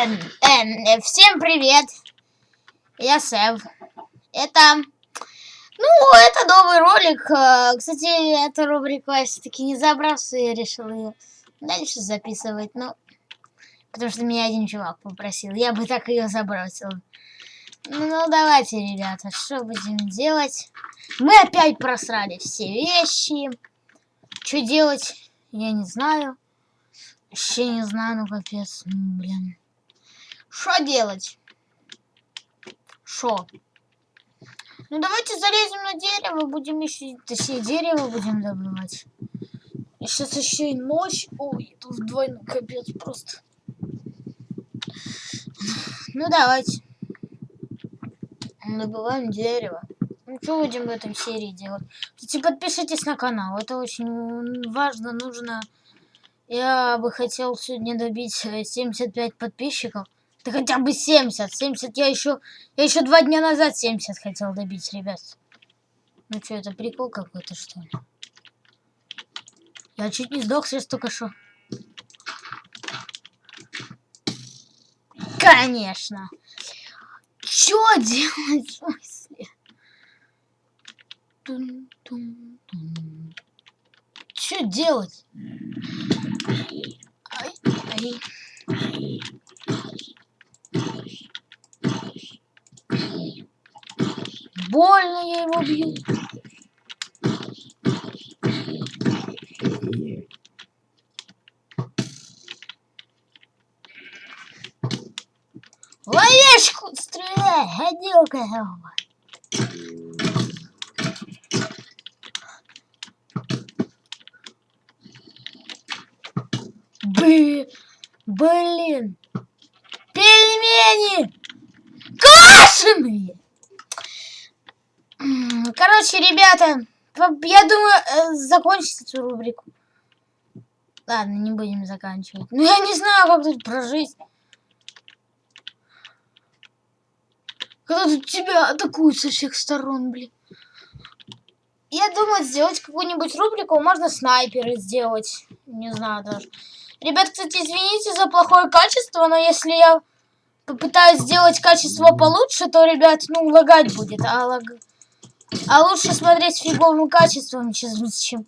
Эм, всем привет! Я Сэв. Это... Ну, это новый ролик. Э, кстати, эту рубрику я все-таки не забрался и решил ее дальше записывать. Ну, потому что меня один чувак попросил. Я бы так ее забросил. Ну, давайте, ребята, что будем делать? Мы опять просрали все вещи. Что делать, я не знаю. Вообще не знаю, ну капец, блин. Что делать? Что? Ну давайте залезем на дерево, будем еще, точнее дерево будем добывать. Сейчас еще и ночь. Ой, тут вдвойне капец просто. Ну давайте. Добываем дерево. Ну что будем в этом серии делать? Кстати, подпишитесь на канал. Это очень важно, нужно. Я бы хотел сегодня добить 75 подписчиков. Да хотя бы 70. 70 я еще... Я еще два дня назад 70 хотел добить, ребят. Ну что, это прикол какой-то, что ли? Я чуть не сдох сейчас только что. Конечно. Что делать смысле? Что делать? Ай, ай. Больно я его бью. Ловешку стреляй, гадюка. Бы, блин, пельмени квашеные. Короче, ребята, я думаю, э, закончить эту рубрику. Ладно, не будем заканчивать. Ну, я не знаю, как тут прожить. Когда тут тебя атакуют со всех сторон, блин. Я думаю, сделать какую-нибудь рубрику можно снайперы сделать. Не знаю даже. Ребят, кстати, извините за плохое качество, но если я попытаюсь сделать качество получше, то, ребят, ну, лагать будет. А, лаг... а лучше смотреть с фиговым качеством, чем...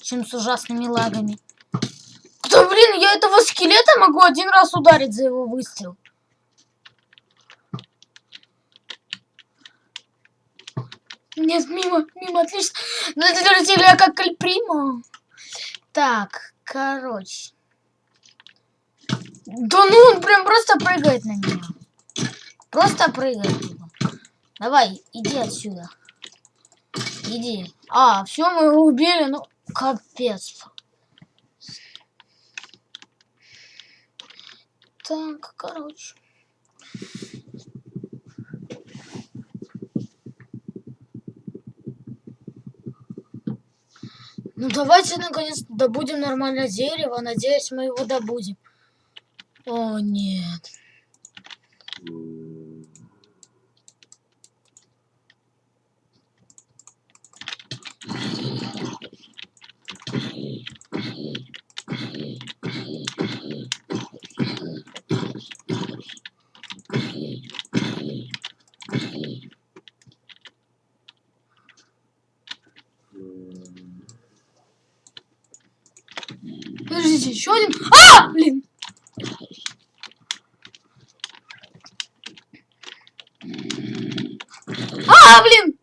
чем с ужасными лагами. Да блин, я этого скелета могу один раз ударить за его выстрел. Нет, мимо, мимо, отлично. Ну, это я как Кальприма. Так, короче. Да ну, он прям просто прыгает на меня. Просто прыгает. Давай, иди отсюда. Иди. А, все, мы его убили, ну, капец. Так, короче. Ну давайте наконец добудем нормальное дерево. Надеюсь, мы его добудем. О, нет. Подождите, еще один. А, блин! А, блин!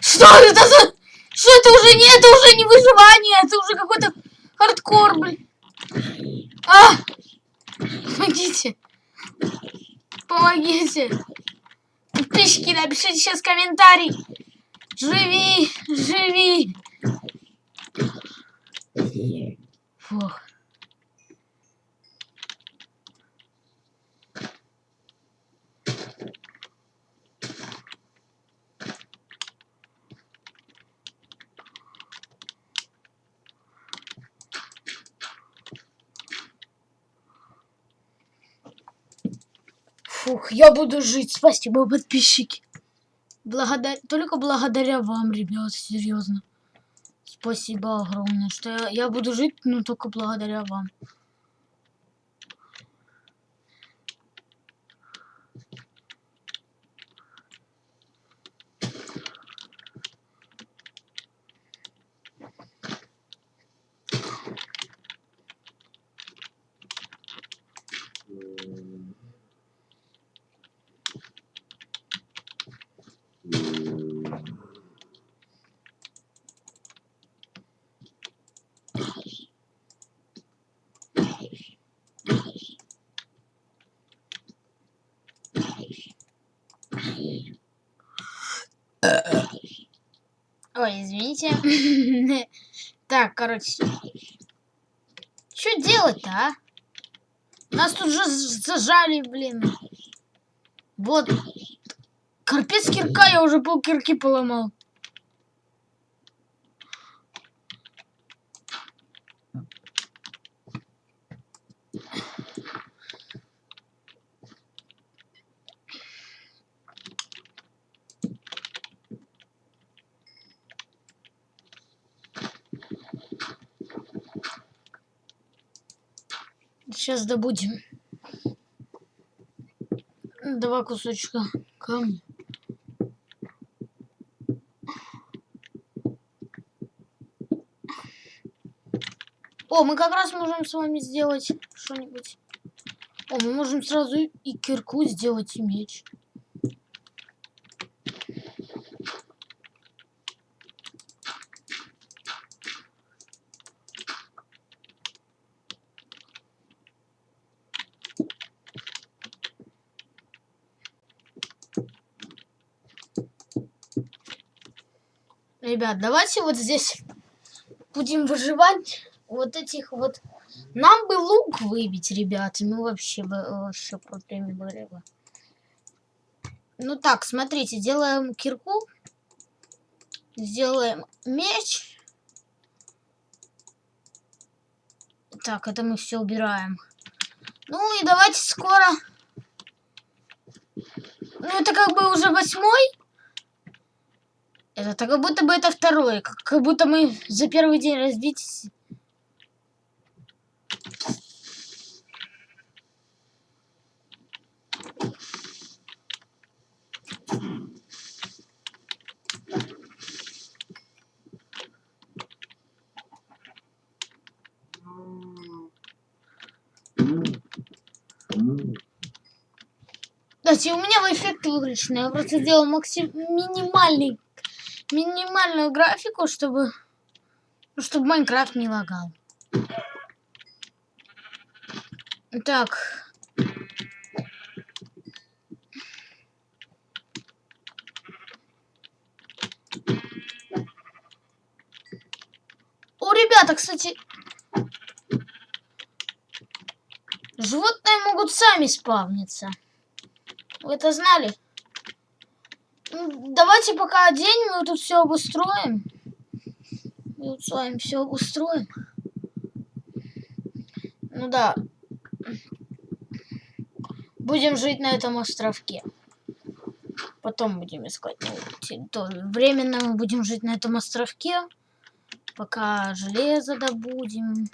Что это за... Что это уже не... Это уже не выживание, это уже какой-то хардкор, блин. А! Помогите. Помогите. Подписчики, напишите сейчас комментарий. Живи, живи. Фух. Фух, я буду жить. Спасибо, подписчики. Благодаря, только благодаря вам, ребят, серьезно. Спасибо огромное, что я, я буду жить, ну, только благодаря вам. Ой, извините. Так, короче. Что делать-то, а? Нас тут же зажали, блин. Вот. Карпец кирка, я уже пол кирки поломал. Сейчас добудем. Два кусочка камня. О, мы как раз можем с вами сделать что-нибудь. О, мы можем сразу и кирку сделать, и меч. Ребят, давайте вот здесь будем выживать вот этих вот... Нам бы лук выбить, ребят. Ну, вообще бы, вообще крутыми были бы. Ну так, смотрите, делаем кирку. Сделаем меч. Так, это мы все убираем. Ну и давайте скоро... Ну это как бы уже восьмой. Это как будто бы это второй. Как, как будто мы за первый день развития... Кстати, у меня эффект выключенный. Я просто сделал максим... минимальный минимальную графику, чтобы, ну, чтобы Майнкрафт не лагал. Так. О, ребята, кстати, животные могут сами спавниться. Вы это знали? Давайте пока день мы тут все обустроим. Мы тут с вами все обустроим. Ну да. Будем жить на этом островке. Потом будем искать новую. Временно мы будем жить на этом островке. Пока железо добудем.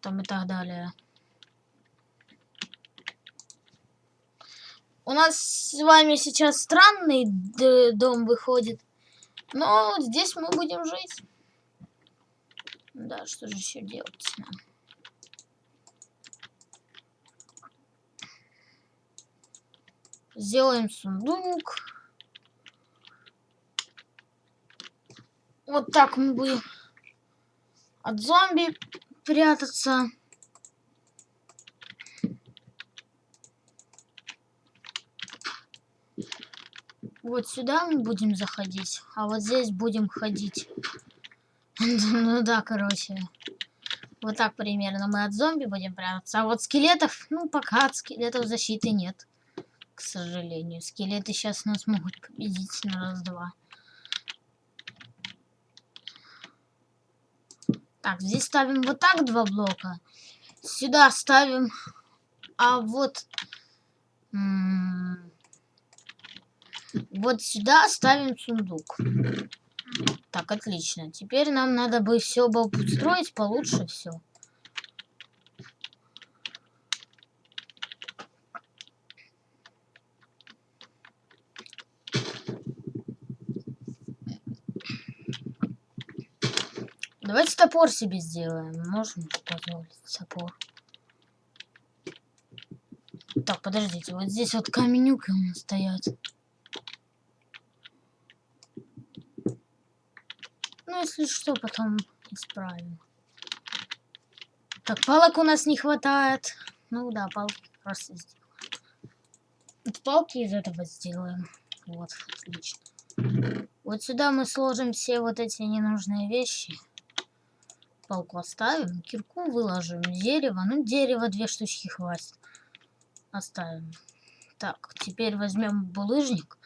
Там и так далее. У нас с вами сейчас странный дом выходит. Но здесь мы будем жить. Да, что же еще делать? Сделаем сундук. Вот так мы будем от зомби прятаться. Вот сюда мы будем заходить, а вот здесь будем ходить. Ну да, короче. Вот так примерно мы от зомби будем прятаться. А вот скелетов, ну пока от скелетов защиты нет. К сожалению. Скелеты сейчас нас могут победить на раз-два. Так, здесь ставим вот так два блока. Сюда ставим... А вот... Вот сюда ставим сундук. Так, отлично. Теперь нам надо бы все обустроить получше все. Давайте топор себе сделаем. Можем позволить топор. Так, подождите, вот здесь вот каменюки у нас стоят. Ну, если что, потом исправим. Так, палок у нас не хватает. Ну да, палки просто сделаем. Палки из этого сделаем. Вот, отлично. Вот сюда мы сложим все вот эти ненужные вещи. Палку оставим, кирку выложим, дерево. Ну, дерево две штучки хватит. Оставим. Так, теперь возьмем булыжник.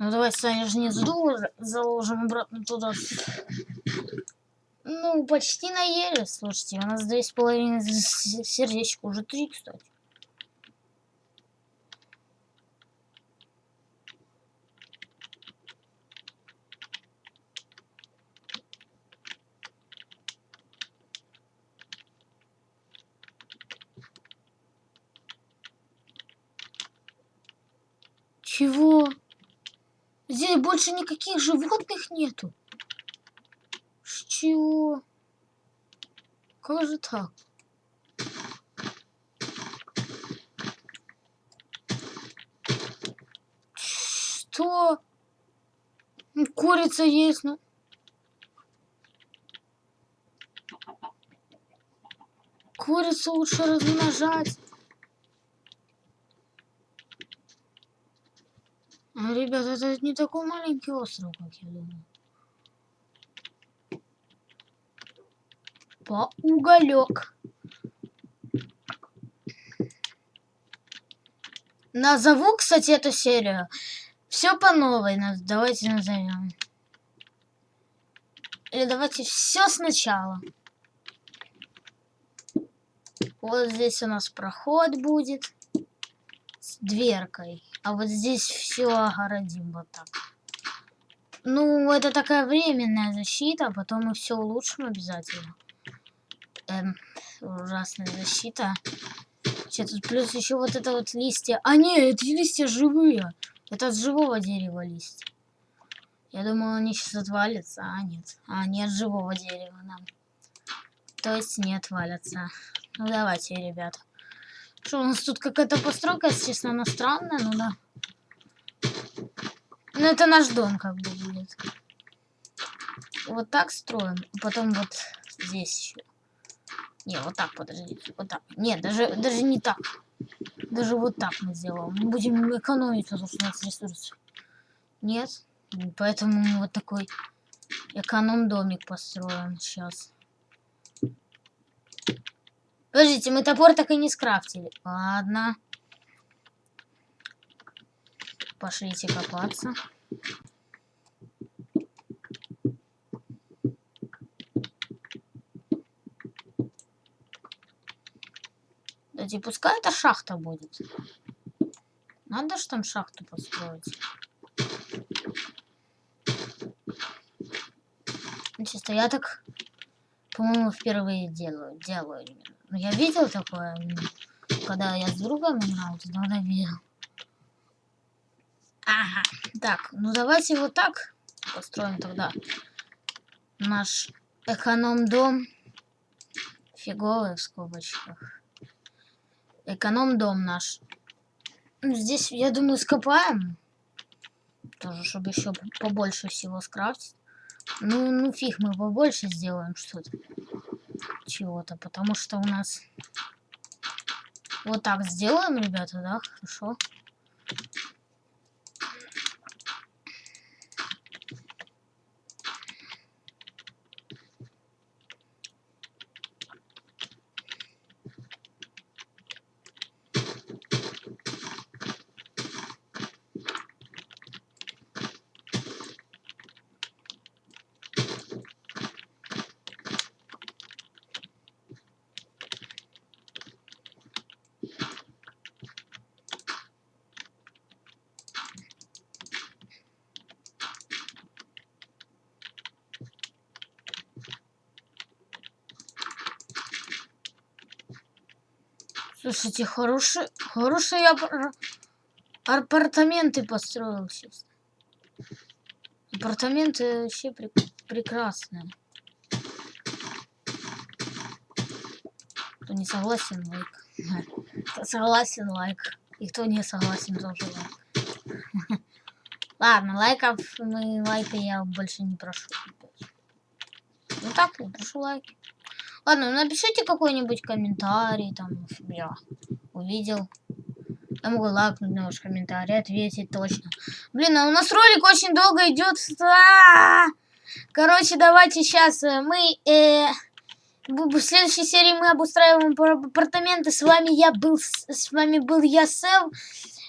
Ну, давайте, Саня же не заложим обратно туда. Ну, почти наели, слушайте. У нас две с половиной сердечка. Уже три, кстати. Чего? Здесь больше никаких животных нету. С чего? Как же так? Что? Ну, курица есть, ну. Курицу лучше размножать. Ну, ребят, это не такой маленький остров, как я думал. По уголек. Назову, кстати, эту серию. Все по новой. Давайте назовем. Или давайте все сначала. Вот здесь у нас проход будет с дверкой. А вот здесь все огородим вот так. Ну, это такая временная защита, а потом мы все улучшим обязательно. Эм, ужасная защита. Че, тут плюс еще вот это вот листья. А не, эти листья живые. Это от живого дерева листья. Я думал, они сейчас отвалятся, а нет. А, нет живого дерева нам. То есть не отвалятся. Ну давайте, ребята. Что, у нас тут какая-то постройка, честно, она странная, ну да. Ну, это наш дом как бы будет. Вот так строим, а потом вот здесь еще. Не, вот так, подождите, вот так. Нет, даже, даже не так. Даже вот так мы сделаем. Мы будем экономить, потому что у нас ресурсы. Нет, поэтому мы вот такой эконом-домик построим сейчас. Подождите, мы топор так и не скрафтили. Ладно. Пошлите копаться. Кстати, пускай это шахта будет. Надо же там шахту построить. Чисто я так, по-моему, впервые делаю. Делаю именно. Ну, я видел такое, когда я с другом играл, тогда видел. Ага. Так, ну давайте вот так построим тогда наш эконом-дом. Фиговый в скобочках. Эконом-дом наш. Ну, здесь, я думаю, скопаем. Тоже, чтобы еще побольше всего скрафтить. Ну, ну фиг, мы побольше сделаем что-то чего-то, потому что у нас... Вот так сделаем, ребята, да? Хорошо. Слушайте, хорошие, хорошие апар- апартаменты построил сейчас. Апартаменты вообще прек- прекрасные. Кто не согласен, лайк. Кто согласен, лайк. И кто не согласен, тоже лайк. Ладно, лайков мы лайка я больше не прошу. Ну так, не прошу лайки. Ладно, ну напишите какой-нибудь комментарий, там, я увидел. Я могу лайкнуть на ваш комментарий, ответить точно. Блин, а у нас ролик очень долго идет. А! Короче, давайте сейчас мы... Э, в следующей серии мы обустраиваем апар- апартаменты. С вами я был, с вами был я, Сев.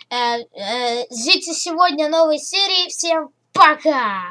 Э, э, ждите сегодня новой серии. Всем пока!